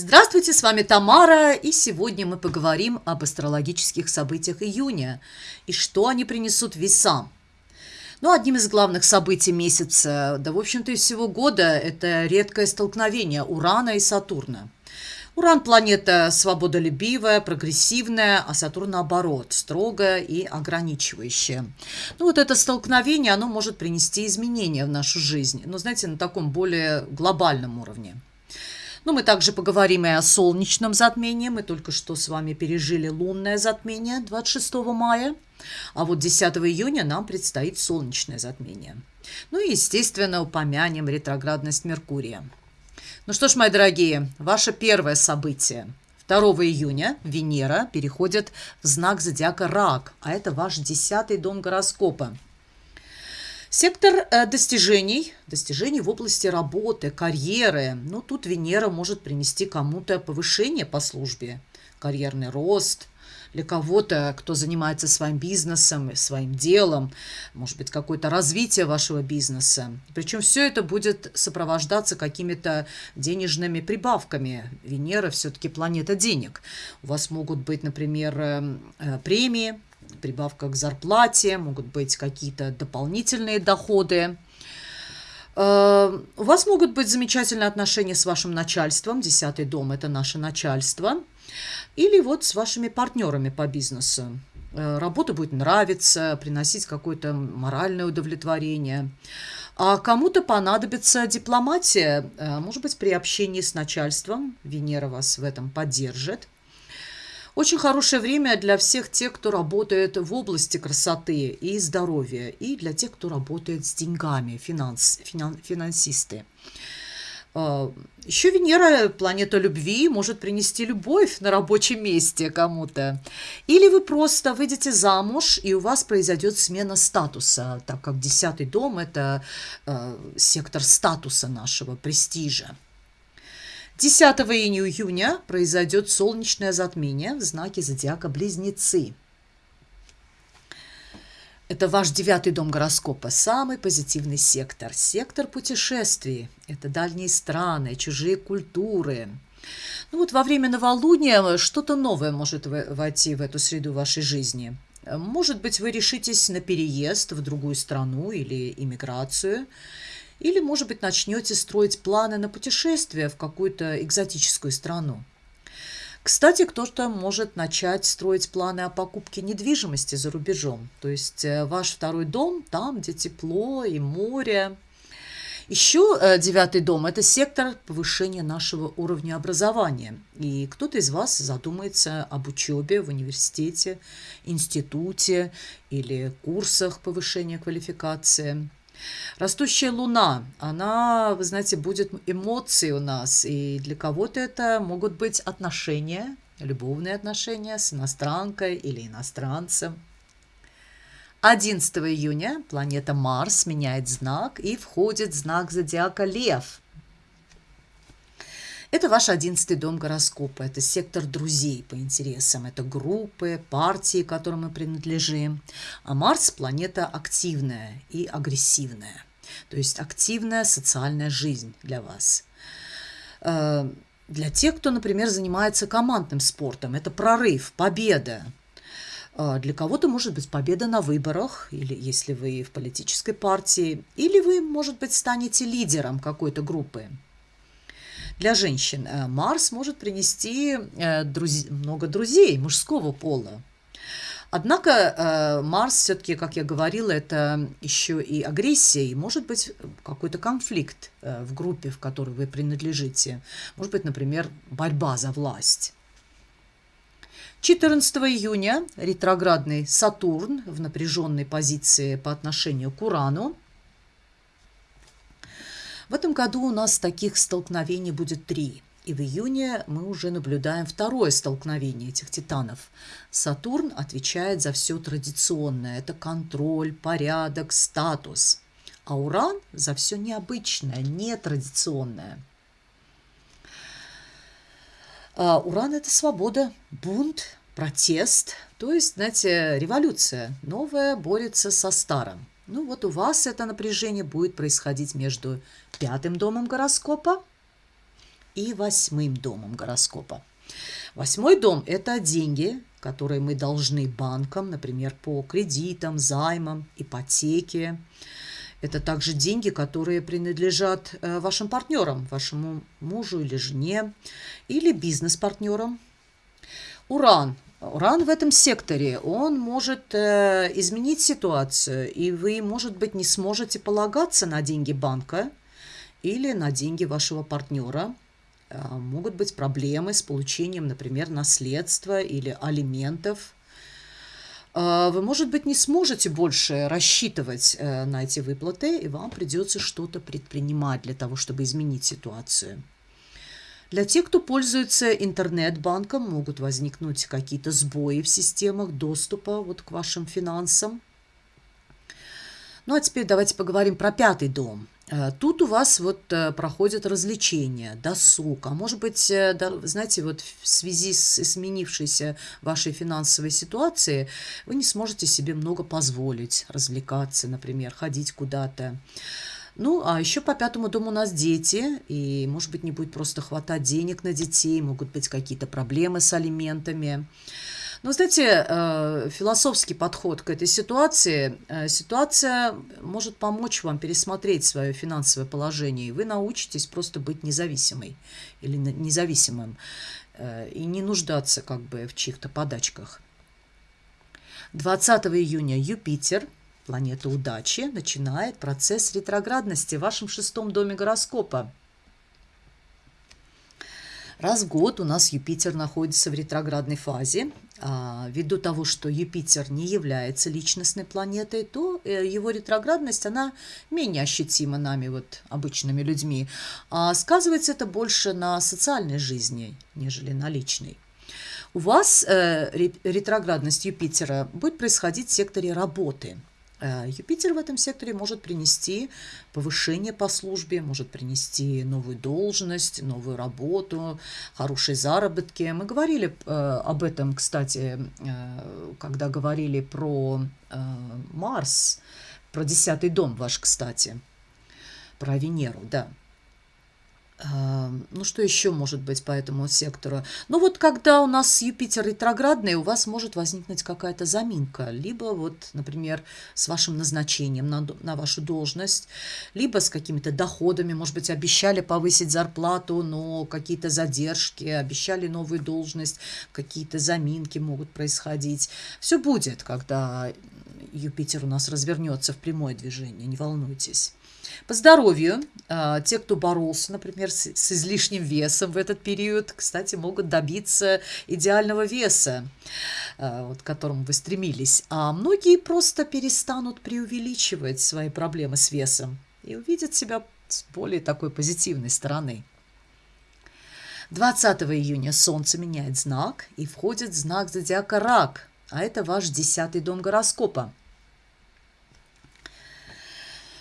Здравствуйте, с вами Тамара, и сегодня мы поговорим об астрологических событиях июня и что они принесут весам. Ну, одним из главных событий месяца, да, в общем-то, и всего года, это редкое столкновение Урана и Сатурна. Уран – планета свободолюбивая, прогрессивная, а Сатурн, наоборот, строгая и ограничивающая. Ну, вот это столкновение, оно может принести изменения в нашу жизнь, но, знаете, на таком более глобальном уровне. Ну, мы также поговорим и о солнечном затмении. Мы только что с вами пережили лунное затмение 26 мая. А вот 10 июня нам предстоит солнечное затмение. Ну и, естественно, упомянем ретроградность Меркурия. Ну что ж, мои дорогие, ваше первое событие. 2 июня Венера переходит в знак зодиака Рак, а это ваш десятый дом гороскопа. Сектор э, достижений, достижений в области работы, карьеры. Ну, тут Венера может принести кому-то повышение по службе, карьерный рост. Для кого-то, кто занимается своим бизнесом, своим делом, может быть, какое-то развитие вашего бизнеса. Причем все это будет сопровождаться какими-то денежными прибавками. Венера все-таки планета денег. У вас могут быть, например, э, э, премии, прибавка к зарплате, могут быть какие-то дополнительные доходы. Э, у вас могут быть замечательные отношения с вашим начальством. Десятый дом – это наше начальство. Или вот с вашими партнерами по бизнесу. Э, работа будет нравиться, приносить какое-то моральное удовлетворение. А кому-то понадобится дипломатия, э, может быть, при общении с начальством. Венера вас в этом поддержит. Очень хорошее время для всех тех, кто работает в области красоты и здоровья, и для тех, кто работает с деньгами, финанс, финан, финансисты. А, Еще Венера, планета любви, может принести любовь на рабочем месте кому-то. Или вы просто выйдете замуж, и у вас произойдет смена статуса, так как десятый дом – это э, сектор статуса нашего, престижа. 10 июня произойдет солнечное затмение в знаке зодиака Близнецы. Это ваш девятый дом гороскопа, самый позитивный сектор. Сектор путешествий. Это дальние страны, чужие культуры. Ну вот во время новолуния что-то новое может войти в эту среду вашей жизни. Может быть, вы решитесь на переезд в другую страну или иммиграцию – или, может быть, начнете строить планы на путешествие в какую-то экзотическую страну. Кстати, кто-то может начать строить планы о покупке недвижимости за рубежом. То есть э, ваш второй дом там, где тепло и море. Еще э, девятый дом – это сектор повышения нашего уровня образования. И кто-то из вас задумается об учебе в университете, институте или курсах повышения квалификации. Растущая луна, она, вы знаете, будет эмоции у нас, и для кого-то это могут быть отношения, любовные отношения с иностранкой или иностранцем. 11 июня планета Марс меняет знак и входит в знак зодиака Лев – это ваш одиннадцатый дом гороскопа, это сектор друзей по интересам, это группы, партии, которым мы принадлежим. А Марс – планета активная и агрессивная, то есть активная социальная жизнь для вас. Э, для тех, кто, например, занимается командным спортом, это прорыв, победа, э, для кого-то может быть победа на выборах, или если вы в политической партии, или вы, может быть, станете лидером какой-то группы. Для женщин э, Марс может принести э, друз... много друзей мужского пола. Однако э, Марс все-таки, как я говорила, это еще и агрессия, и может быть какой-то конфликт в группе, в которой вы принадлежите. Может быть, например, борьба за власть. 14 июня ретроградный Сатурн в напряженной позиции по отношению к Урану в этом году у нас таких столкновений будет три. И в июне мы уже наблюдаем второе столкновение этих титанов. Сатурн отвечает за все традиционное. Это контроль, порядок, статус. А Уран за все необычное, нетрадиционное. А Уран – это свобода, бунт, протест, то есть, знаете, революция. Новое борется со старым. Ну вот у вас это напряжение будет происходить между пятым домом гороскопа и восьмым домом гороскопа. Восьмой дом – это деньги, которые мы должны банкам, например, по кредитам, займам, ипотеке. Это также деньги, которые принадлежат э, вашим партнерам, вашему мужу или жене, или бизнес-партнерам. Уран. Уран в этом секторе, он может э, изменить ситуацию, и вы, может быть, не сможете полагаться на деньги банка или на деньги вашего партнера. Э, могут быть проблемы с получением, например, наследства или алиментов – а, вы, может быть, не сможете больше рассчитывать э, на эти выплаты, и вам придется что-то предпринимать для того, чтобы изменить ситуацию. Для тех, кто пользуется интернет-банком, могут возникнуть какие-то сбои в системах доступа вот к вашим финансам. Ну а теперь давайте поговорим про пятый дом – Э, тут у вас вот э, проходят развлечения, досуг, а может быть, э, знаете, вот в связи с изменившейся вашей финансовой ситуацией вы не сможете себе много позволить развлекаться, например, ходить куда-то. Ну, а еще по пятому дому у нас дети, и, может быть, не будет просто хватать денег на детей, могут быть какие-то проблемы с алиментами. Ну, знаете, э, философский подход к этой ситуации. Э, ситуация может помочь вам пересмотреть свое финансовое положение, и вы научитесь просто быть независимой или независимым э, и не нуждаться как бы в чьих-то подачках. 20 июня Юпитер, планета удачи, начинает процесс ретроградности в вашем шестом доме гороскопа. Раз в год у нас Юпитер находится в ретроградной фазе. А, ввиду того, что Юпитер не является личностной планетой, то э, его ретроградность, она менее ощутима нами, вот, обычными людьми. А сказывается это больше на социальной жизни, нежели на личной. У вас э, ретроградность Юпитера будет происходить в секторе работы – Юпитер в этом секторе может принести повышение по службе, может принести новую должность, новую работу, хорошие заработки. Мы говорили э, об этом, кстати, э, когда говорили про Марс, про десятый дом ваш, кстати, про Венеру, да. Ну, что еще может быть по этому сектору? Ну, вот когда у нас Юпитер ретроградный, у вас может возникнуть какая-то заминка. Либо вот, например, с вашим назначением на, на вашу должность, либо с какими-то доходами. Может быть, обещали повысить зарплату, но какие-то задержки, обещали новую должность, какие-то заминки могут происходить. Все будет, когда Юпитер у нас развернется в прямое движение, не волнуйтесь. По здоровью, а, те, кто боролся, например, с, излишним весом в этот период, кстати, могут добиться идеального веса, а, вот, к которому вы стремились. А многие просто перестанут преувеличивать свои проблемы с весом и увидят себя с более такой позитивной стороны. 20 июня Солнце меняет знак и входит в знак зодиака Рак, а это ваш десятый дом гороскопа.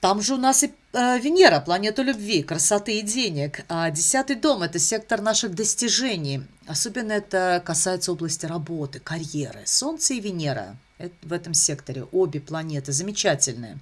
Там же у нас и э, Венера, планета любви, красоты и денег. А десятый дом – это сектор наших достижений. Особенно это касается области работы, карьеры. Солнце и Венера – в этом секторе обе планеты замечательные.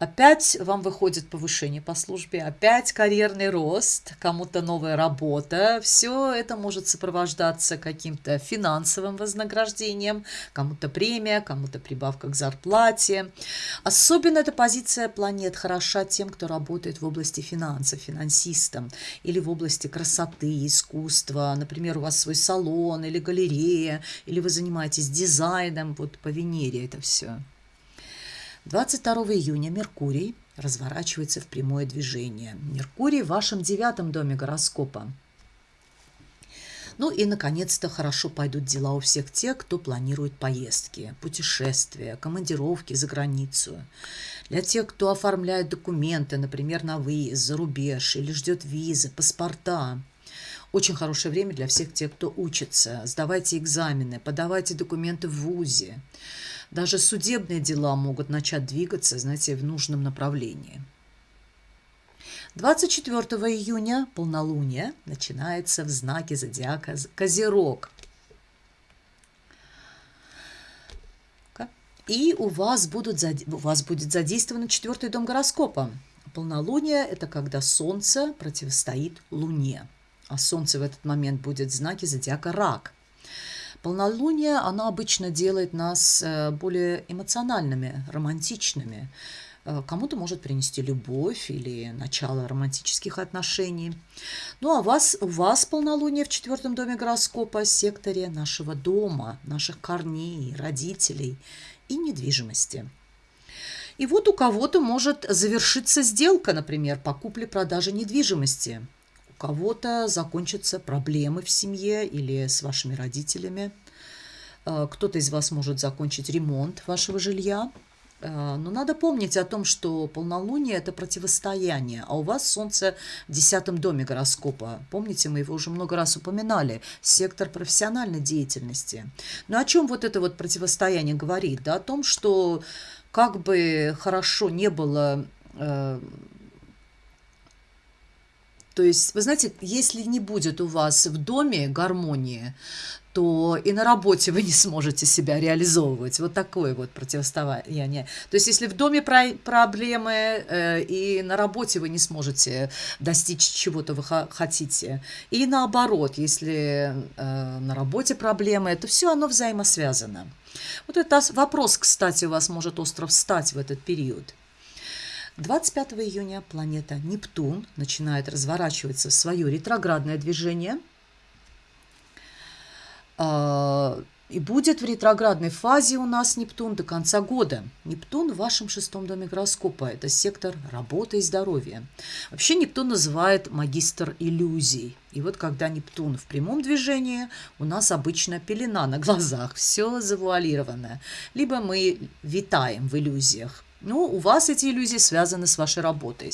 Опять вам выходит повышение по службе, опять карьерный рост, кому-то новая работа. Все это может сопровождаться каким-то финансовым вознаграждением, кому-то премия, кому-то прибавка к зарплате. Особенно эта позиция планет хороша тем, кто работает в области финансов, финансистом, или в области красоты, искусства. Например, у вас свой салон или галерея, или вы занимаетесь дизайном, вот по Венере это все. 22 июня Меркурий разворачивается в прямое движение. Меркурий в вашем девятом доме гороскопа. Ну и, наконец-то, хорошо пойдут дела у всех тех, кто планирует поездки, путешествия, командировки за границу. Для тех, кто оформляет документы, например, на выезд, за рубеж или ждет визы, паспорта. Очень хорошее время для всех тех, кто учится. Сдавайте экзамены, подавайте документы в ВУЗе. Даже судебные дела могут начать двигаться, знаете, в нужном направлении. 24 июня полнолуние начинается в знаке зодиака Козерог. И у вас, будут, у вас будет задействован четвертый дом гороскопа. Полнолуние – это когда Солнце противостоит Луне. А Солнце в этот момент будет в знаке зодиака Рак. Полнолуние, оно обычно делает нас э, более эмоциональными, романтичными. Э, кому-то может принести любовь или начало романтических отношений. Ну а вас, у вас полнолуние в четвертом доме гороскопа, секторе нашего дома, наших корней, родителей и недвижимости. И вот у кого-то может завершиться сделка, например, по купле-продаже недвижимости кого-то закончатся проблемы в семье или с вашими родителями. Э, кто-то из вас может закончить ремонт вашего жилья. Э, но надо помнить о том, что полнолуние – это противостояние, а у вас Солнце в десятом доме гороскопа. Помните, мы его уже много раз упоминали, сектор профессиональной деятельности. Но о чем вот это вот противостояние говорит? Да, о том, что как бы хорошо не было э, то есть, вы знаете, если не будет у вас в доме гармонии, то и на работе вы не сможете себя реализовывать. Вот такое вот противостояние. То есть, если в доме про проблемы э, и на работе вы не сможете достичь чего-то вы хотите, и наоборот, если э, на работе проблемы, это все оно взаимосвязано. Вот это вопрос, кстати, у вас может остро встать в этот период. 25 июня планета Нептун начинает разворачиваться в свое ретроградное движение. А, и будет в ретроградной фазе у нас Нептун до конца года. Нептун в вашем шестом доме гороскопа. Это сектор работы и здоровья. Вообще Нептун называет магистр иллюзий. И вот когда Нептун в прямом движении, у нас обычно пелена на глазах, все завуалированное. Либо мы витаем в иллюзиях. Ну, у вас эти иллюзии связаны с вашей работой.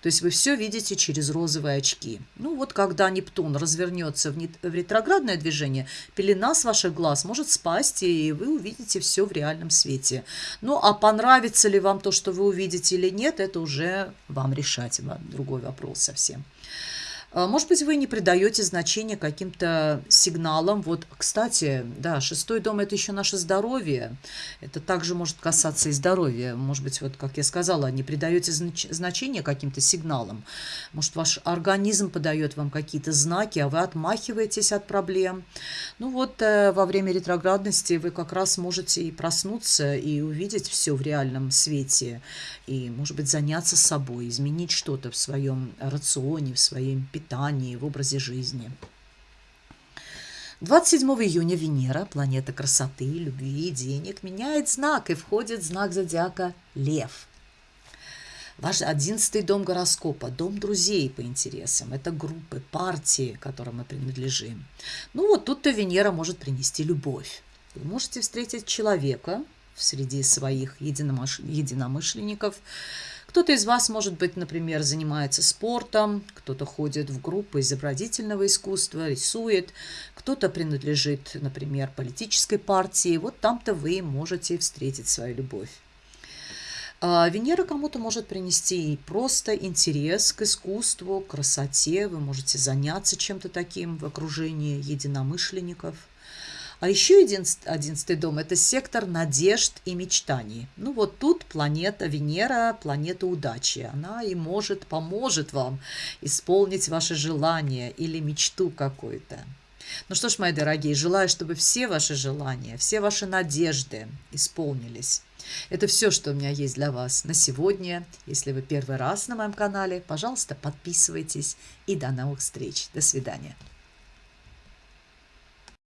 То есть вы все видите через розовые очки. Ну, вот когда Нептун развернется в, в ретроградное движение, пелена с ваших глаз может спасть, и вы увидите все в реальном свете. Ну, а понравится ли вам то, что вы увидите или нет, это уже вам решать. Другой вопрос совсем. А, может быть, вы не придаете значения каким-то сигналам. Вот, кстати, да, шестой дом – это еще наше здоровье. Это также может касаться и здоровья. Может быть, вот, как я сказала, не придаете знач значения каким-то сигналам. Может, ваш организм подает вам какие-то знаки, а вы отмахиваетесь от проблем. Ну вот, э, во время ретроградности вы как раз можете и проснуться, и увидеть все в реальном свете. И, может быть, заняться собой, изменить что-то в своем рационе, в своем питании питании, в образе жизни. 27 июня Венера, планета красоты, любви и денег, меняет знак и входит в знак зодиака Лев. Ваш одиннадцатый дом гороскопа, дом друзей по интересам, это группы, партии, которым мы принадлежим. Ну вот тут-то Венера может принести любовь. Вы можете встретить человека среди своих единомышленников, кто-то из вас, может быть, например, занимается спортом, кто-то ходит в группы изобразительного искусства, рисует, кто-то принадлежит, например, политической партии. Вот там-то вы можете встретить свою любовь. А Венера кому-то может принести просто интерес к искусству, к красоте. Вы можете заняться чем-то таким в окружении единомышленников – а еще одиннадцатый дом – это сектор надежд и мечтаний. Ну вот тут планета Венера, планета удачи. Она и может, поможет вам исполнить ваше желание или мечту какую-то. Ну что ж, мои дорогие, желаю, чтобы все ваши желания, все ваши надежды исполнились. Это все, что у меня есть для вас на сегодня. Если вы первый раз на моем канале, пожалуйста, подписывайтесь и до новых встреч. До свидания.